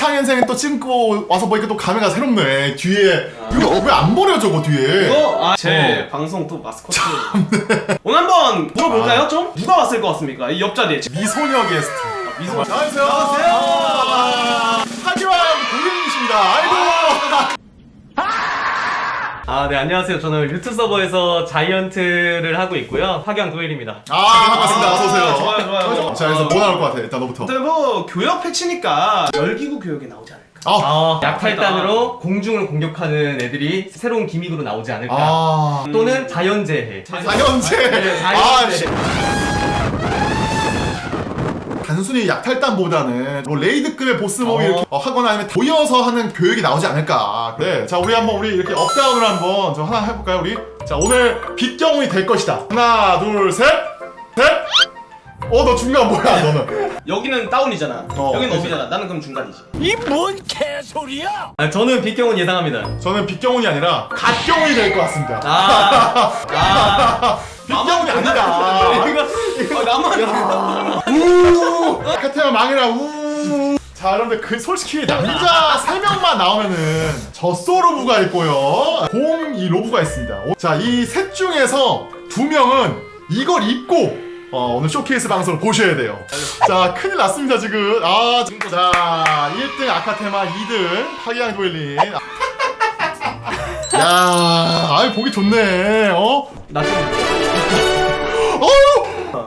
마창현생은 또 찍고 와서 보니까 또 감회가 새롭네. 뒤에 이거 왜 안 버려 저거 뒤에? 이거 아, 제 어. 방송 또 마스코트. 오늘 한번 물어볼까요 아. 좀? 누가 왔을 것 같습니까? 이 옆자리에. 미소녀 게스트. 미소. 안녕하세요. 안녕하세요. 아, 하기환 고객님이십니다. 아, 네, 안녕하세요. 저는 루트 서버에서 자이언트를 하고 있고요. 파견 도일입니다. 아 반갑습니다. 어서 오세요. 좋아요, 좋아요, 좋아요. 자 그래서 뭐 나올 것 같아? 일단 너부터. 일단 뭐 교역 패치니까 열기구 교역이 나오지 않을까? 아. 아, 약탈단으로 공중을 공격하는 애들이 새로운 gimmick으로 나오지 않을까. 아. 또는 자연재해. 자연재. 네, 아, 자연재해. 씨. 단순히 약탈단보다는 뭐 raid급의 보스몹이 어. 이렇게 어, 하거나 아니면 모여서 하는 교육이 나오지 않을까. 네, 자 우리 한번 우리 이렇게 up down을 한번 저 하나 해볼까요 우리? 자 오늘 빛경훈이 될 것이다. 하나, 둘, 셋, 셋. 어, 너 중간 뭐야 너는? 여기는 down이잖아. 어, 여기는 그치. up이잖아. 나는 그럼 중간이지. 아, 저는 빛경훈 예상합니다. 저는 빛경훈이 아니라 갓경훈이 될 것 같습니다. 아, 아. 빛경훈이 아니다. 이거, 아, 나만. 우 카테마 망해라 우. 자 여러분들 그 솔직히 남자 3명만 나오면은 저 로브가 있고요 공 이 로브가 있습니다 자 이 셋 중에서 두 명은 이걸 입고 어, 오늘 쇼케이스 방송을 보셔야 돼요 자 큰일 났습니다 지금 아 자 1등 아카테마 2등 파기양 도일린 야 아이 보기 좋네 어? 나 좀.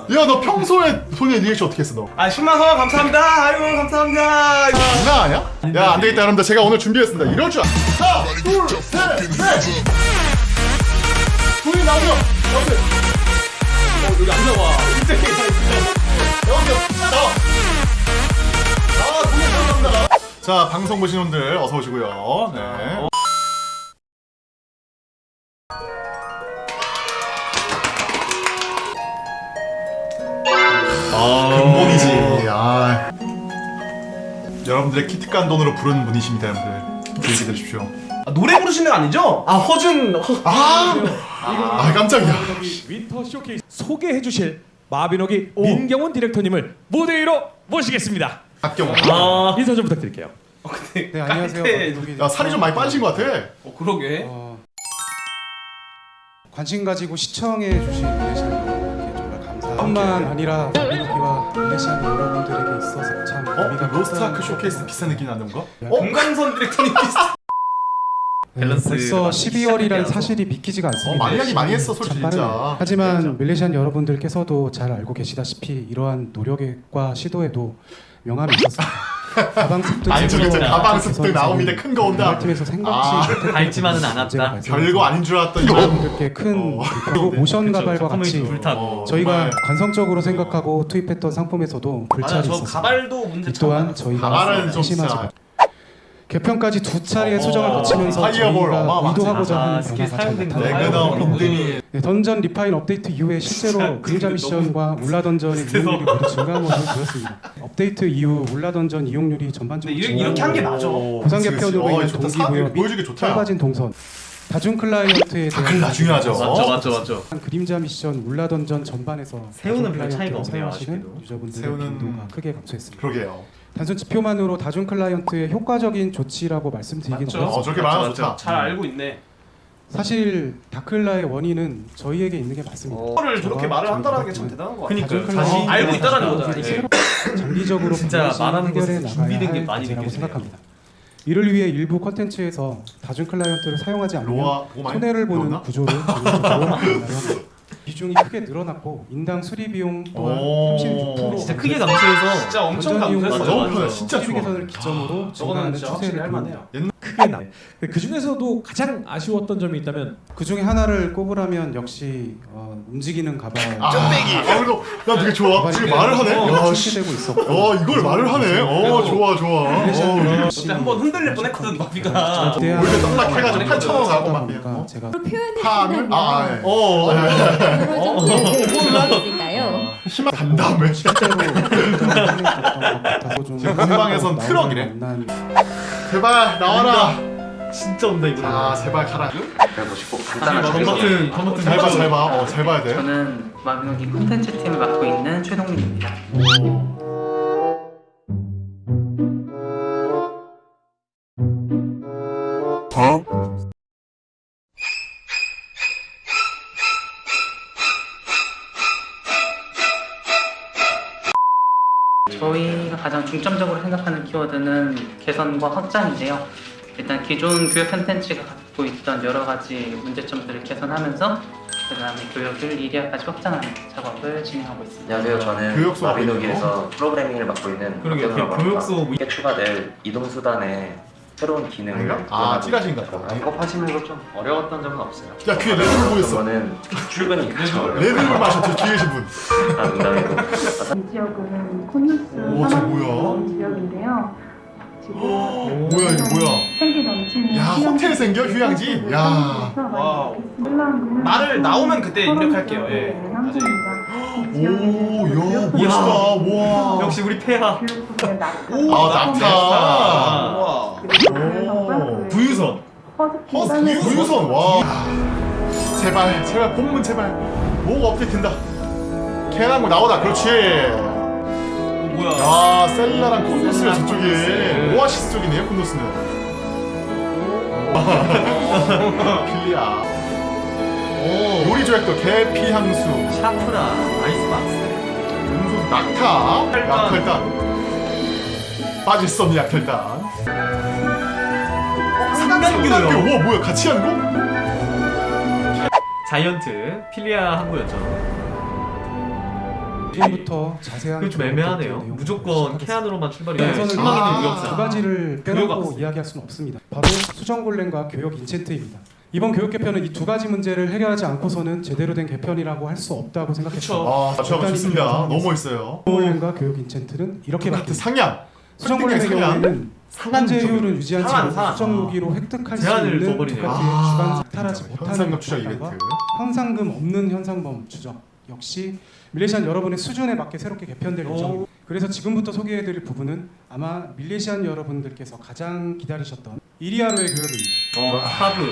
어휴 야너 평소에 손에 리액션 어떻게 했어 너? 아, 10만 원 감사합니다. 아이고, 감사합니다. 장난 아니야? 야, 안 되겠다, 여러분들. 제가 오늘 준비했습니다. 이럴 줄 알. 하나, 둘, 셋, 넷! 둘이 나오죠? 여러분들. 어, 여기 안 나와. 있어. 여러분들, 나와. 아. 자, 방송 보시는 분들 어서 오시고요. 네. 근본이지. 아. 여러분들의 키트간 돈으로 부르는 분이십니다, 여러분들. 기억해 두십시오. 아, 노래 부르시는 거 아니죠? 아, 허준. 허... 아, 아 깜짝이야. 윈터 쇼케이스 소개해 주실 마비노기 민경훈 디렉터님을 무대 위로 모시겠습니다. 박경호. 아, 인사 좀 부탁드릴게요. 어, 근데 네 안녕하세요. 박동기 야, 살이 좀 많이 빠지신 것 같아. 어, 그러게. 어, 관심 가지고 시청해 주신 여러분께 정말 감사합니다. 뿐만 아니라 마비노기와 밀레시안 여러분들에게 있어서 참 어? 의미가 로스트아크 쇼케이스 비싼 느낌 나는 건가? 어? 금강선 디렉터님 비슷. 네, 밸런스 벌써 맞는 12월이라는 시작이라서. 사실이 믿기지가 어, 않습니다. 많이 하긴 많이 했어, 참 솔직히. 진짜. 하지만 밀레시안 여러분들께서도 잘 알고 계시다시피 이러한 노력과 시도에도 명함이 있었습니다. 가방 습득 아니, 저기 저 가방 습득 나옵니다. 큰 거 온다. 팀에서 생각지 아, 닳지만은 문제가 않았다. 별거 아닌 줄 알았더니. 여러분들께 큰 어. 그리고 모션 그쵸, 가발과 같이 불타고. 어, 저희가 정말. 관성적으로 생각하고 투입했던 상품에서도 불찰이 저 있었습니다. 가발도 문제 이 또한 참 저희가 가발은 좀 심하지 진짜- 마- 개편까지 두 차례의 어, 수정을 거치면서 파이어볼 저희가. 의도하고자 아, 하는 변화가 잘. 레그넘, 빈드미. 네, 던전 리파인 업데이트 이후에 실제로 그림자 미션과 울라 던전의 이용률이 모두 증가한 것으로 보였습니다. 업데이트 이후 울라 던전 이용률이 전반적으로 이렇게- 이렇게 한 게 맞아. 보상. 개편으로 어, 인한. 동기부여. 짧아진 동선 다중 클라이언트에 대한 다클라 중요하죠. 맞죠, 맞죠, 맞죠. 그림자 미션 울라 던전 전반에서 새우는 별 차이가 없네요, 사용하시는. 유저분들의 빈도가 크게 감소했습니다. 그러게요. 단순 지표만으로 다중 클라이언트의 효과적인 조치라고 말씀드리긴 맞죠. 어렵습니다. 어, 저렇게 말하면. 좋다. 잘 알고 있네. 사실 다클라의 원인은 저희에게 있는 게 맞습니다. 그거를 저렇게 말을 한다는 게 참 대단한 거 같아. 그니까요. 다중 자신 알고 있다라는 거잖아요. 새롭게 장기적으로 진짜 말하는 나가야 준비된 게할 많이 느껴지네요. 생각합니다. 이를 위해 일부 컨텐츠에서 다중 클라이언트를 사용하지 않으면 손해를 보는 배웠나? 구조를. 비중이 크게 늘어났고 인당 수리 비용 또한 오. 36% 진짜 크게 감소해서 진짜 엄청 감소했어. 맞아, 너무. 편해. 진짜 좋아. 기점으로 저거는 증가하는 진짜 확실히 추세를 할만해요. 크게 나. 그 중에서도 가장 아쉬웠던 점이 있다면 그 중에 하나를 꼽으라면 역시 어, 움직이는 가발 아, 아, 이거 나 되게 좋아. 지금 말을 하네. 출시되고 있었고 어, 이걸 말을 하네. 어, 좋아, 좋아. 어, 그때 한번 흔들릴 뻔했거든 마비가. 올드 떡락 해가지고 8,000원 가고 막. 보니까 어? 제가 파는 아, 예. 어, 어? 희망 간 다음에. 실제로 공방에선 트럭이래. 제발 나와라. 진짜 온다 이거. 자, 제발 가라. 보시고 검 간단하게 버튼, 검 버튼 잘 봐, 잘 봐. 어, 잘 봐야 돼. 저는 마비노기 콘텐츠 팀을 맡고 있는 최동민입니다. 저희가 가장 중점적으로 생각하는 키워드는 개선과 확장인데요. 일단 기존 교육 콘텐츠가 갖고 있던 여러 가지 문제점들을 개선하면서 그 다음에 교육을 1위화까지 확장하는 작업을 진행하고 있습니다. 안녕하세요. 저는 마비노기에서 프로그래밍을 맡고 있는. 박현우라고 합니다. 교육소 뭐- 이게 추가될 이동수단의 새로운 기능을 아닌가? 아, 찌라시인가 보다. 작업하시면서 좀 어려웠던 점은 없어요. 야 귀에 레드불 보였어 저는 출근이 그쵸. 레드불 마셨죠 뒤에 계신 분 아, 농담이고. 이 지역은 콘누스 오, 저 뭐야? 산업 지역인데요. 지금 뭐야 이거 뭐야 생기 넘치는 야, 호텔 생겨? 휴양지? 야. 말을 나오면 그때 입력할게요. 예. 오야 멋있다. 와. 역시 우리 폐하. 아, 낙타. 와. 오. 부유선. 어 부유선. 와. 제발 제발 본문 제발. 뭐가 업데이트된다. 캐나고 나오다. 그렇지. 어, 뭐야? 야 셀라랑 콘도스가 저쪽에 오아시스 쪽이네요 콘도스는. 필리아. 오 요리 조약도 계피 향수 샤프라 아이스박스. 음소 낙타 혈단. 약혈단 빠질 수 없는 약혈단 삼단교요. 삼단교 와 뭐야 같이 한 거? 자이언트 필리아 항구였죠. 지금부터 자세한 그게 좀 애매하네요. 무조건. 캐안으로만 출발이 돼. 실망이는 아. 두. 가지를 빼놓고. 이야기할 수는 없습니다. 바로 수정골렘과 교육 인챈트입니다. 이번 교육 개편은 이 두 가지 문제를 해결하지 않고서는 제대로 된 개편이라고 할 수 없다고 생각했습니다. 아 좋습니다 이렇게 너무 멋있어요 수정골렘과 교육 인챈트는 이렇게 같은 바뀝니다. 상향 상향. 경우에는 효율을 유지한 상한, 채로 상한. 수정 무기로 획득할 수 있는. 두 가지의 아, 주간 탈하지 못하는 현상금 추적 법안과 이벤트 현상금 없는 현상범 추적 역시 밀레시안 여러분의 수준에 맞게 새롭게 개편될 오. 예정입니다. 그래서 지금부터 소개해드릴 부분은 아마 밀레시안 여러분들께서 가장 기다리셨던 이리아로의 교육입니다. 어, 하브.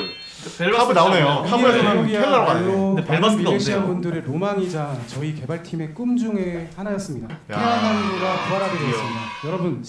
카브 나오네요 카브에서는 켈라로 가야 돼 근데 밀레시안 없네요. 분들의 로망이자 저희 개발팀의 꿈 중에 하나였습니다. 야. 태양한구가 부활하게 되었습니다. 여러분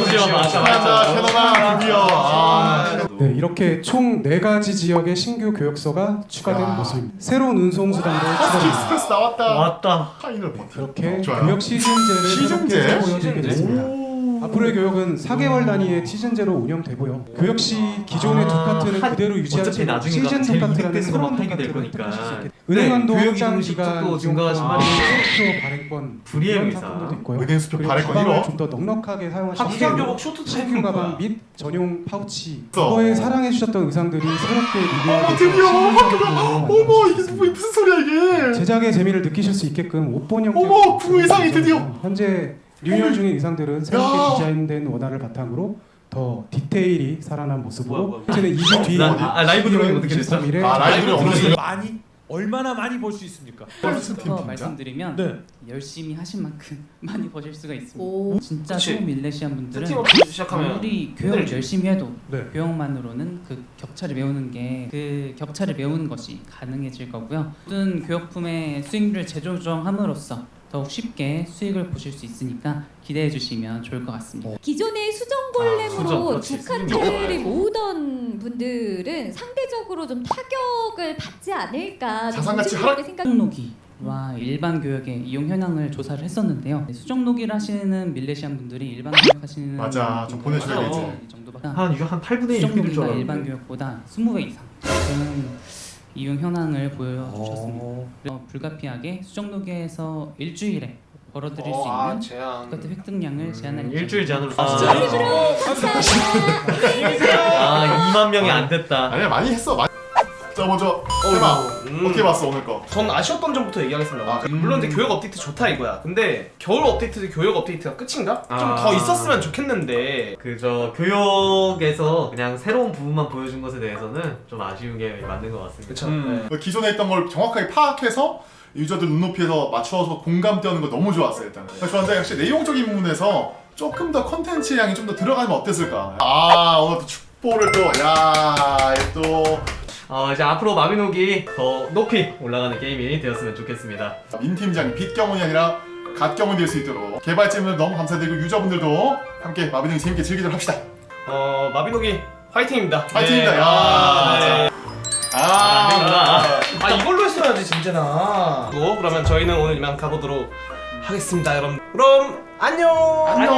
드디어 아 맞아, 맞아. 캐나다 드디어 아 네, 이렇게 총 네 가지 지역의 신규 교육소가 추가된 야. 모습입니다. 새로운 운송 수단도 추가됩니다. 스페이스 나왔다 왔다. 파이널 버튼 이렇게 교육 시즌제를 시즌제? 보여드리게 됐습니다. 오. 앞으로의 교육은 4개월 단위의 시즌제로 운영되고요. 그 역시 기존의 아, 두카트는 한- 그대로 나중에 시즌 이득되는 새로운 거니까. 획득하실 교육 확장 기간 증가하신 말이 수표 발행권 불이의. 상품도 있고요. 은행 수표 그리고 발행권 가방을 1호 좀더 넉넉하게 사용하실 수 학생 있도록 교복 쇼트 트랙인 가방. 및 전용 파우치. 과거에 사랑해 주셨던 의상들이 새롭게 리뉴얼돼서 드디어 학교가 어머 이게 뭐- 무슨 소리야 이게 제작의 재미를 느끼실 수 있게끔 옷본 형태 어머, 그 의상이 드디어. 현재 리 뉴얼 중인 의상들은 새롭게 야. 디자인된 원화를 바탕으로 더 디테일이 살아난 모습으로. 현재는 2주 뒤 나- 아, 라이브 거 어떻게 됐어? 23일에 아 라이브를 어느 많이 얼마나 많이 볼수 있습니까? 더 팀이죠? 말씀드리면 네. 열심히 하신 만큼 많이 버실 수가 있습니다. 오. 진짜 그치. 초보 밀레시안 분들은 아무리 교육을 힘들지. 열심히 해도 네. 교육만으로는 그 격차를 메우는 게 그 격차를 메우는 것이 가능해질 거고요. 모든 교육품의 수익률을 재조정함으로써 더욱 쉽게 수익을 보실 수 있으니까 기대해 주시면 좋을 것 같습니다. 기존의 아, 수정, 수정골렘으로 그렇지. 두카트를 모으던 분들은 상대적으로 좀 타격을 받지 않을까 좀 자산가치 조심스럽게 생각. 수정노기와 일반 교육의 이용 현황을 조사를 했었는데요. 수정노기를 하시는 밀레시안 분들이 일반 교육 하시는 맞아, 좀 보내줘야 되지. 이 정도밖에 한 이거 한 8분의 1 필일 줄 수정노기가 알았는데. 일반 교육보다 20배 이상 이용 현황을 보여주셨습니다. 그래서 불가피하게 수정노기에서 일주일에 벌어들일 수 아, 있는 제한. 똑같은 획득량을 제한할 음, 일주일 제한으로. 아, 진짜? 아 2만 명이 안 됐다. 아니야 많이 했어 많이 자 먼저 해봐 음. 어떻게 봤어 오늘 거 전 아쉬웠던 점부터 얘기하겠습니다. 아, 음. 물론 이제 교육 업데이트 좋다 이거야. 근데 겨울 업데이트 교육 업데이트가 끝인가? 좀 아. 더 있었으면 좋겠는데. 그저 교육에서 그냥 새로운 부분만 보여준 것에 대해서는 좀 아쉬운 게 맞는 것 같습니다. 그쵸. 음. 그 기존에 있던 걸 정확하게 파악해서 유저들 눈높이에서 맞춰서 공감되는 거 너무 좋았어요 일단 좋았는데 역시 내용적인 부분에서 조금 더 컨텐츠 양이 좀 더 들어가면 어땠을까 아 오늘 또 축보를 또 야 또 어, 이제 앞으로 마비노기 더 높이 올라가는 게임이 되었으면 좋겠습니다. 민 팀장이 빛경훈이 아니라 갓경훈 될수 있도록 개발진들 너무 감사드리고 유저분들도 함께 마비노기 재밌게 즐기도록 합시다 어 마비노기 화이팅입니다. 화이팅입니다 네. 야 아, 네. 아, 되구나. 아 이걸로 했어야지 진재나. 또 그러면 저희는 오늘 이만 가보도록 하겠습니다 여러분 그럼 안녕 안녕.